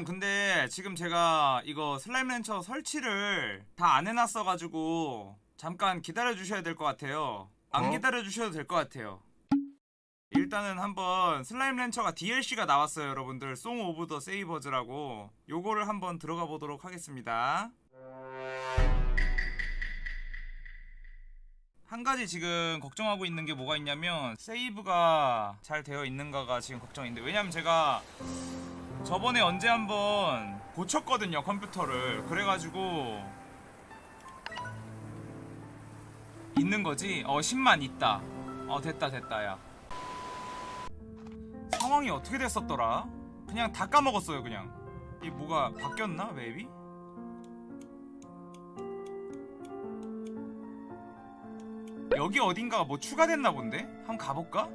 여러분 근데 지금 제가 이거 Slime Rancher 설치를 다 안 해놨어가지고 잠깐 기다려주셔야 될 것 같아요. 안 어? 기다려주셔도 될 것 같아요. 일단은 한번 Slime Rancher가 DLC가 나왔어요 여러분들. Song of the Sabers라고. 요거를 한번 들어가 보도록 하겠습니다. 한 가지 지금 걱정하고 있는 게 뭐가 있냐면 세이브가 잘 되어 있는가가 지금 걱정인데 왜냐면 제가 저번에 언제 한번 고쳤거든요 컴퓨터를. 그래가지고 있는 거지? 어 10만 있다. 어 됐다 됐다 야. 상황이 어떻게 됐었더라? 그냥 다 까먹었어요 그냥. 이 뭐가 바뀌었나 맵이? 여기 어딘가가 뭐 추가됐나 본데? 한번 가볼까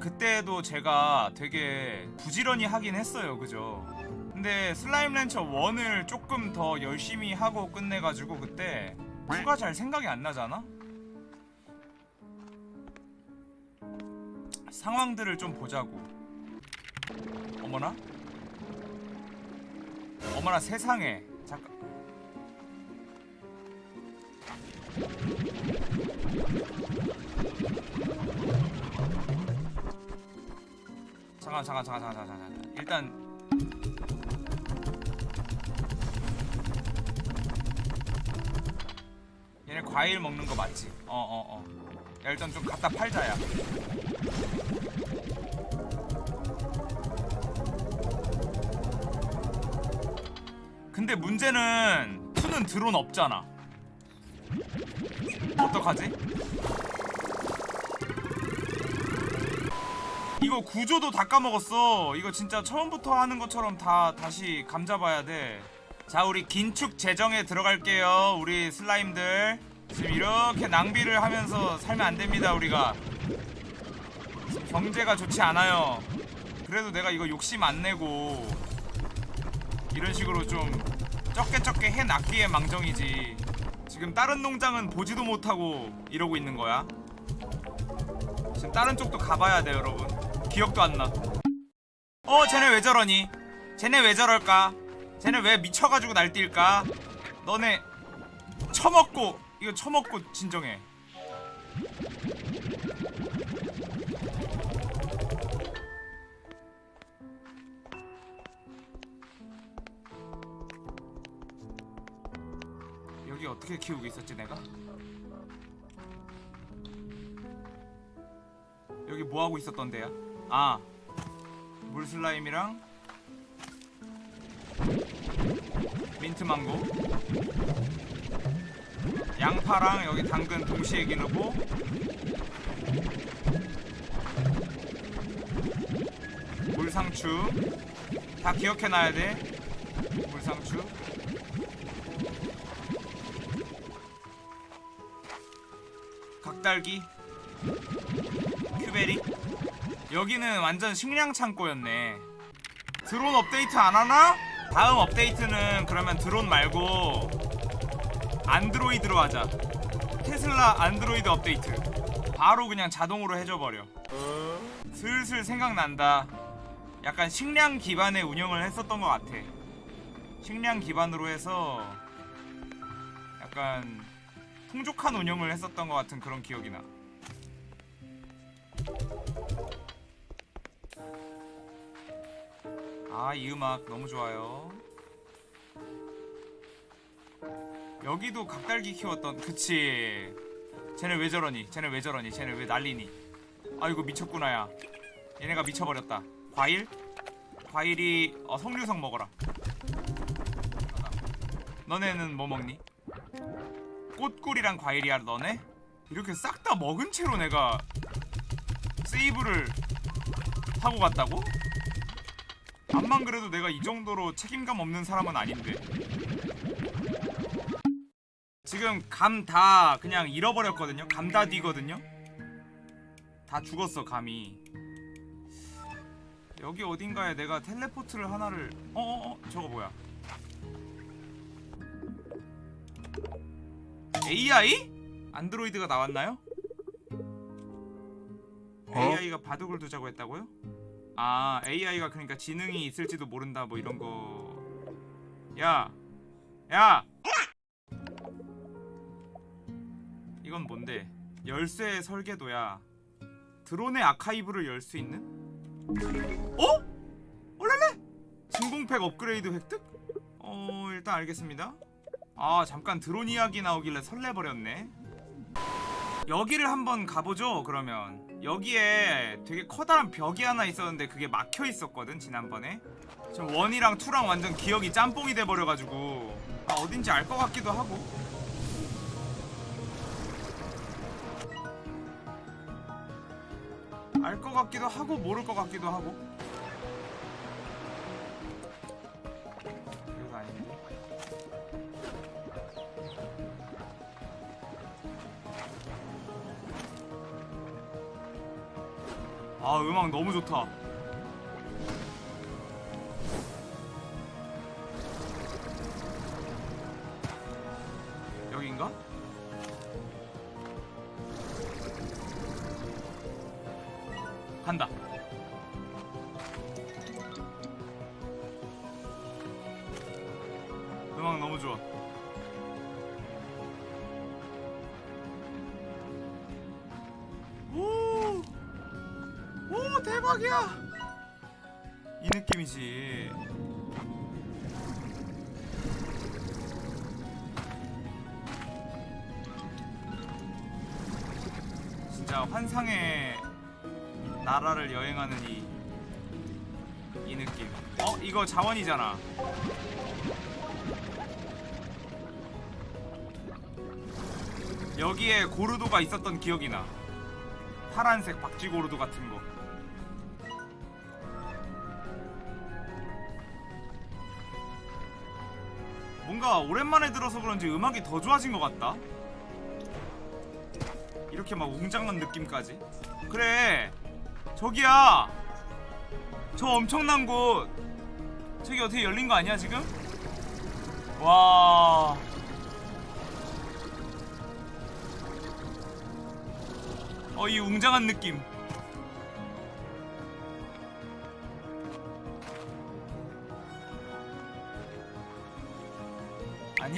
그때도 제가 되게 부지런히 하긴 했어요. 그죠? 근데 슬라임 렌처 1을 조금 더 열심히 하고 끝내가지고 그때 2가 잘 생각이 안 나잖아? 상황들을 좀 보자고. 어머나? 어머나 세상에. 잠깐 잠깐 잠깐 잠깐 잠깐 잠깐 잠깐 일단 얘네 과일 먹는 거 맞지? 어어어 어, 어. 야 일단 좀 갖다 팔자 야 근데 문제는 투는 드론 없잖아 어떡하지? 이거 구조도 다 까먹었어. 이거 진짜 처음부터 하는 것처럼 다 다시 감 잡아야 돼자 우리 긴축 재정에 들어갈게요 우리 슬라임들. 지금 이렇게 낭비를 하면서 살면 안됩니다 우리가. 경제가 좋지 않아요. 그래도 내가 이거 욕심 안 내고 이런 식으로 좀 적게 적게 해놨기에 망정이지. 지금 다른 농장은 보지도 못하고 이러고 있는 거야. 지금 다른 쪽도 가봐야 돼 여러분 기억도 안 나. 어, 쟤네 왜 저러니? 쟤네 왜 저럴까? 쟤네 왜 미쳐가지고 날뛸까? 너네 처먹고 이거 처먹고 진정해. 여기 어떻게 키우고 있었지 내가? 여기 뭐 하고 있었던 데야? 아 물슬라임이랑 민트망고 양파랑 여기 당근 동시에 기르고 물상추. 다 기억해놔야 돼. 물상추. 각달기. 큐베리 여기는 완전 식량 창고였네. 드론 업데이트 안하나? 다음 업데이트는 그러면 드론 말고 안드로이드로 하자. 테슬라 안드로이드 업데이트. 바로 그냥 자동으로 해줘버려. 슬슬 생각난다. 약간 식량 기반의 운영을 했었던 것 같아. 식량 기반으로 해서 약간 풍족한 운영을 했었던 것 같은 그런 기억이 나 아, 이 음악 너무 좋아요. 여기도 각달기 키웠던, 그치. 쟤네 왜 저러니? 쟤네 왜 저러니? 쟤네 왜 난리니? 아이고, 미쳤구나, 야. 얘네가 미쳐버렸다. 과일? 과일이, 어, 석류석 먹어라. 너네는 뭐 먹니? 꽃꿀이랑 과일이야, 너네? 이렇게 싹 다 먹은 채로 내가 세이브를 하고 갔다고? 암만 그래도 내가 이 정도로 책임감 없는 사람은 아닌데 지금 감 다 그냥 잃어버렸거든요 감 다 뒤거든요 다 죽었어 감이 여기 어딘가에 내가 텔레포트를 하나를 어어어 저거 뭐야 AI? 안드로이드가 나왔나요? 어? AI가 바둑을 두자고 했다고요? 아 AI가 그러니까 지능이 있을지도 모른다 뭐 이런 거. 야, 야. 이건 뭔데? 열쇠 설계도야. 드론의 아카이브를 열 수 있는? 어? 올랄래? 진공팩 업그레이드 획득? 어 일단 알겠습니다. 아 잠깐 드론 이야기 나오길래 설레버렸네. 여기를 한번 가보죠 그러면 여기에 되게 커다란 벽이 하나 있었는데 그게 막혀 있었거든 지난번에. 지금 원이랑 투랑 완전 기억이 짬뽕이 돼버려가지고 아 어딘지 알 것 같기도 하고. 알 것 같기도 하고 모를 것 같기도 하고 아 음악 너무 좋다 여긴가? 간다 오 대박이야. 이 느낌이지. 진짜 환상의 나라를 여행하는 이, 이 느낌. 어? 이거 자원이잖아. 여기에 고르도가 있었던 기억이 나. 파란색 박쥐 고르도 같은 거 뭔가 오랜만에 들어서 그런지 음악이 더 좋아진 것 같다. 이렇게 막 웅장한 느낌까지. 그래 저기야. 저 엄청난 곳. 저기 어떻게 열린 거 아니야 지금? 와. 어, 이 웅장한 느낌.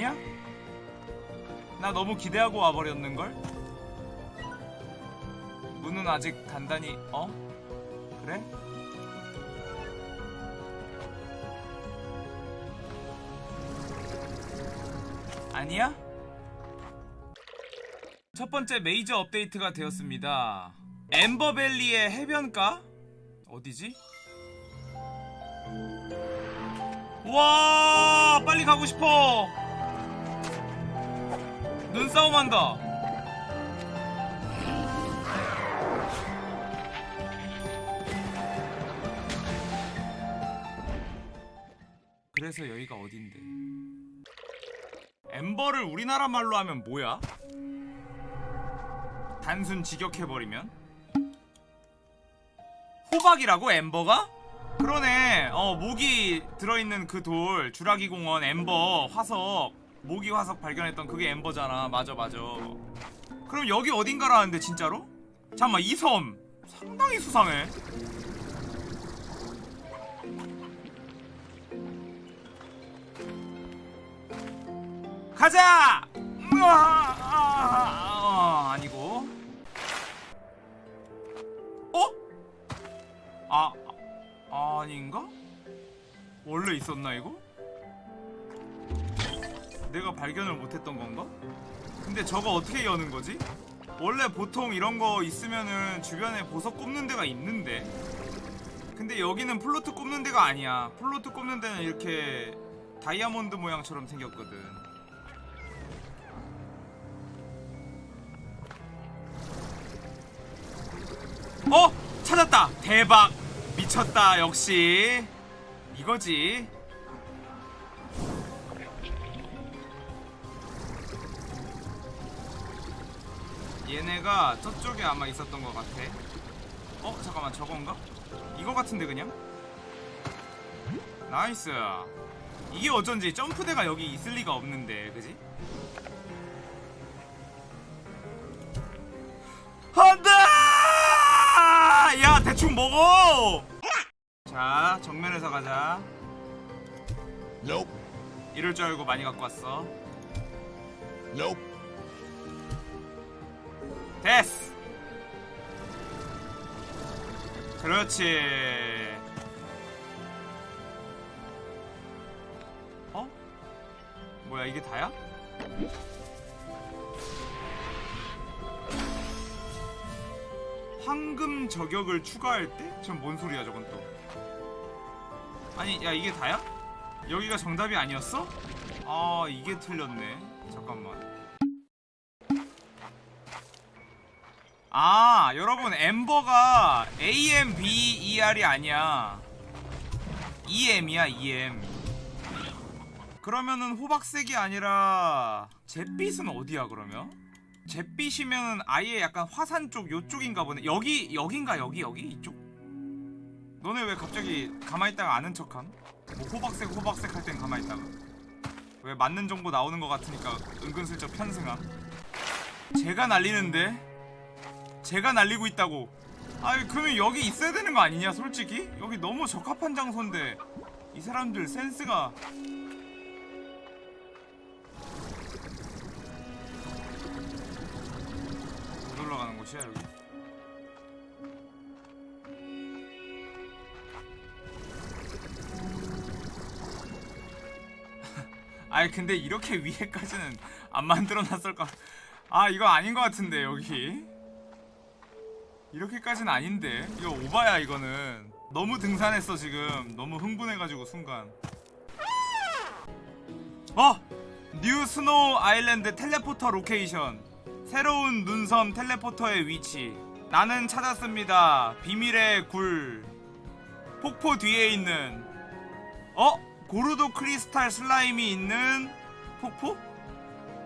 아니야? 나 너무 기대하고 와버렸는걸? 문은 아직 단단히, 어? 그래? 아니야? 첫 번째 메이저 업데이트가 되었습니다. 엠버밸리의 해변가? 어디지? 와 빨리 가고 싶어 눈싸움 한다. 그래서 여기가 어딘데? 엠버를 우리나라 말로 하면 뭐야? 단순 직역해버리면? 호박이라고 엠버가? 그러네. 어 모기 들어있는 그 돌 주라기 공원 엠버 화석 모기 화석 발견했던 그게 엠버잖아 맞아 맞아 그럼 여기 어딘가라는데 진짜로? 잠깐만 이 섬 상당히 수상해 가자! 으아, 아, 아 니고 어? 아, 아 아닌가? 원래 있었나 이거? 내가 발견을 못했던 건가? 근데 저거 어떻게 여는 거지? 원래 보통 이런 거 있으면은 주변에 보석 꼽는 데가 있는데 근데 여기는 plort 꼽는 데가 아니야 plort 꼽는 데는 이렇게 다이아몬드 모양처럼 생겼거든 어? 찾았다! 대박! 미쳤다 역시 이거지 얘네가 저쪽에 아마 있었던 것 같아 어? 잠깐만 저건가? 이거 같은데 그냥? nice 이게 어쩐지 점프대가 여기 있을 리가 없는데 그지? 안돼! 야 대충 먹어! 자 정면에서 가자 nope. 이럴 줄 알고 많이 갖고 왔어 nope. 됐어 그렇지 어? 뭐야 이게 다야? 황금 저격을 추가할 때? 지금 뭔 소리야 저건 또 아니 야 이게 다야? 여기가 정답이 아니었어? 아 이게 틀렸네 잠깐만 아 여러분 엠버가 AMBER이 아니야. EM이야 EM 그러면은 호박색이 아니라 잿빛은 어디야 그러면? 잿빛이면은 아예 약간 화산 쪽 요쪽인가 보네. 여기 여긴가 여기 여기? 이쪽? 너네 왜 갑자기 가만있다가 아는 척함? 뭐 호박색 호박색 할 땐 가만있다가. 왜 맞는 정보 나오는 것 같으니까 은근슬쩍 편승함? 제가 날리는데 제가 날리고 있다고. 아니 그러면 여기 있어야 되는 거 아니냐 솔직히? 여기 너무 적합한 장소인데. 이 사람들 센스가. 못 올라가는 곳이야 여기. 아니 근데 이렇게 위에까지는 안 만들어놨을까 아 이거 아닌 것 같은데 여기 이렇게까지는 아닌데 이거 오바야 이거는 너무 등산했어 지금 너무 흥분해가지고 순간 어! new snow island teleporter location 새로운 눈섬 teleporter의 위치 나는 찾았습니다 비밀의 굴 폭포 뒤에 있는 어? 고르도 크리스탈 슬라임이 있는 폭포?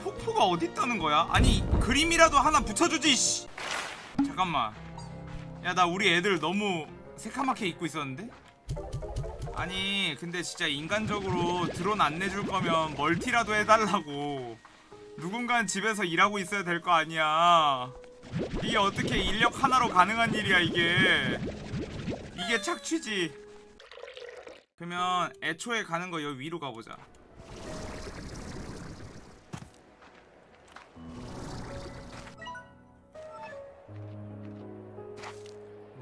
폭포가 어디 있다는 거야? 아니 그림이라도 하나 붙여주지 씨. 잠깐만 야 나 우리 애들 너무 새카맣게 입고 있었는데? 아니 근데 진짜 인간적으로 드론 안 내줄 거면 멀티라도 해달라고. 누군간 집에서 일하고 있어야 될 거 아니야. 이게 어떻게 인력 하나로 가능한 일이야 이게. 이게 착취지. 그러면 애초에 가는 거 여기 위로 가보자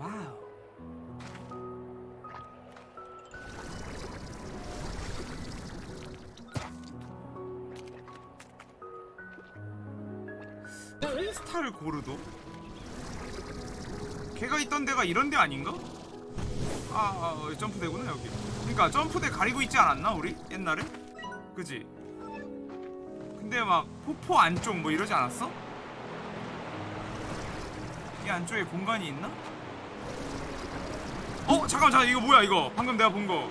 와우 크리스탈 고르도? 걔가 있던 데가 이런 데 아닌가? 아, 아 어, 점프대구나 여기 그니까 점프대 가리고 있지 않았나 우리? 옛날에? 그지? 근데 막 폭포 안쪽 뭐 이러지 않았어? 이 안쪽에 공간이 있나? 어? 잠깐 잠깐 이거 뭐야 이거 방금 내가 본거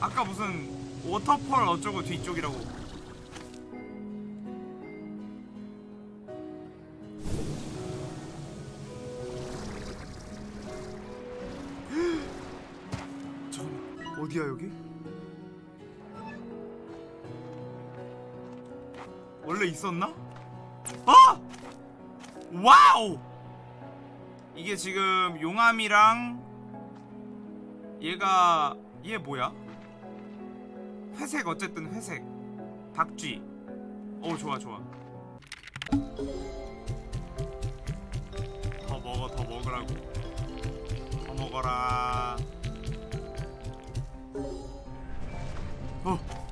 아까 무슨 워터펄 어쩌고 뒤쪽이라고 잠깐만 어디야 여기? 원래 있었나? 아! 와우! 이게 지금 용암이랑 얘가 얘 뭐야? 회색 어쨌든 회색 박쥐 오 좋아 좋아 더 먹어 더 먹으라고 더 먹어라 어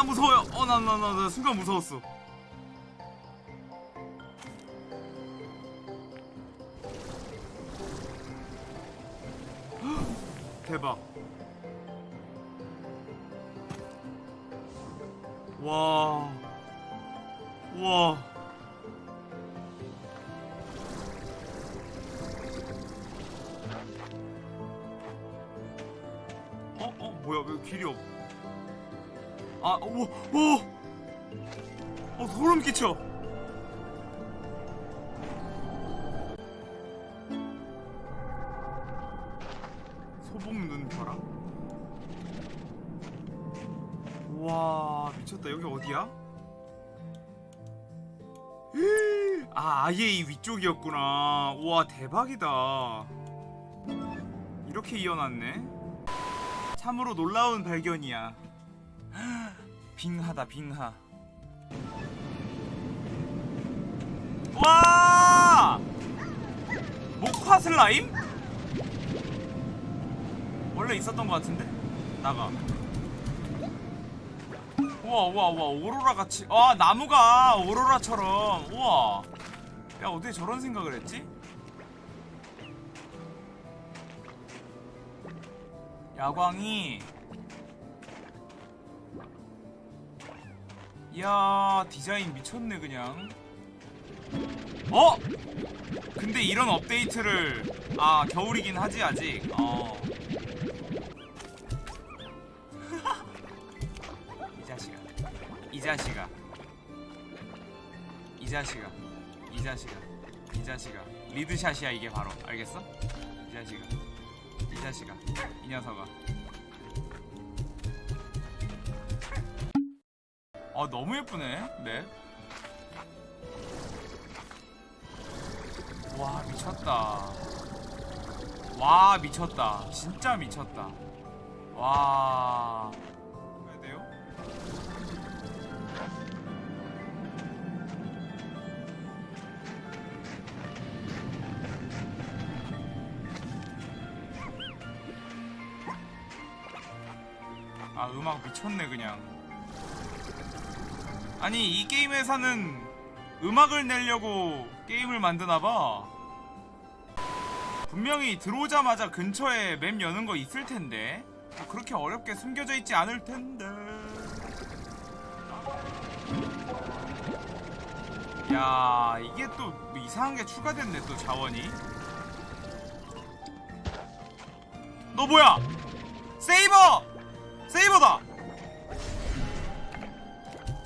나 무서워요 어 나 나 나 나 순간 무서웠어 대박 와. 와. 어? 어? 뭐야? 왜 길이 없... 아, 오! 오! 어, 소름 끼쳐! 소복 눈 벼락? 와 미쳤다 여기 어디야? 아 아예 이 위쪽이었구나 우와 대박이다 이렇게 이어놨네 참으로 놀라운 발견이야 빙하다 빙하 와 목화 슬라임? 원래 있었던 것 같은데? 나가 우와 우와 우와 오로라 같이 아 나무가 오로라처럼 우와 야 어떻게 저런 생각을 했지? 야광이 이야 디자인 미쳤네 그냥. 어? 근데 이런 업데이트를 아 겨울이긴 하지 아직. 어. 이 자식아. 이 자식아. 이 자식아. 이 자식아. 이 자식아. 리드샷이야 이게 바로. 알겠어? 이 자식아. 이 자식아. 이 녀석아 아 너무 예쁘네. 맵와 미쳤다. 와 미쳤다. 진짜 미쳤다. 와. 돼요? 아 음악 미쳤네 그냥 아니 이 게임 회사는 음악을 내려고 게임을 만드나봐. 분명히 들어오자마자 근처에 맵 여는 거 있을 텐데. 뭐 그렇게 어렵게 숨겨져 있지 않을 텐데. 야 이게 또뭐 이상한 게 추가됐네 또 자원이. 너 뭐야? 세이버! 세이버다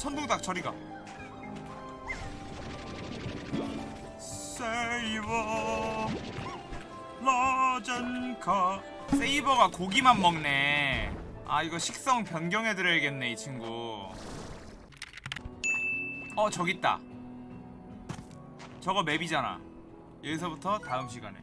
천둥닭 저리가. 세이버. 라젠카. 세이버가 고기만 먹네. 아 이거 식성 변경해드려야겠네 이 친구. 어 저기 있다. 저거 맵이잖아. 여기서부터 다음 시간에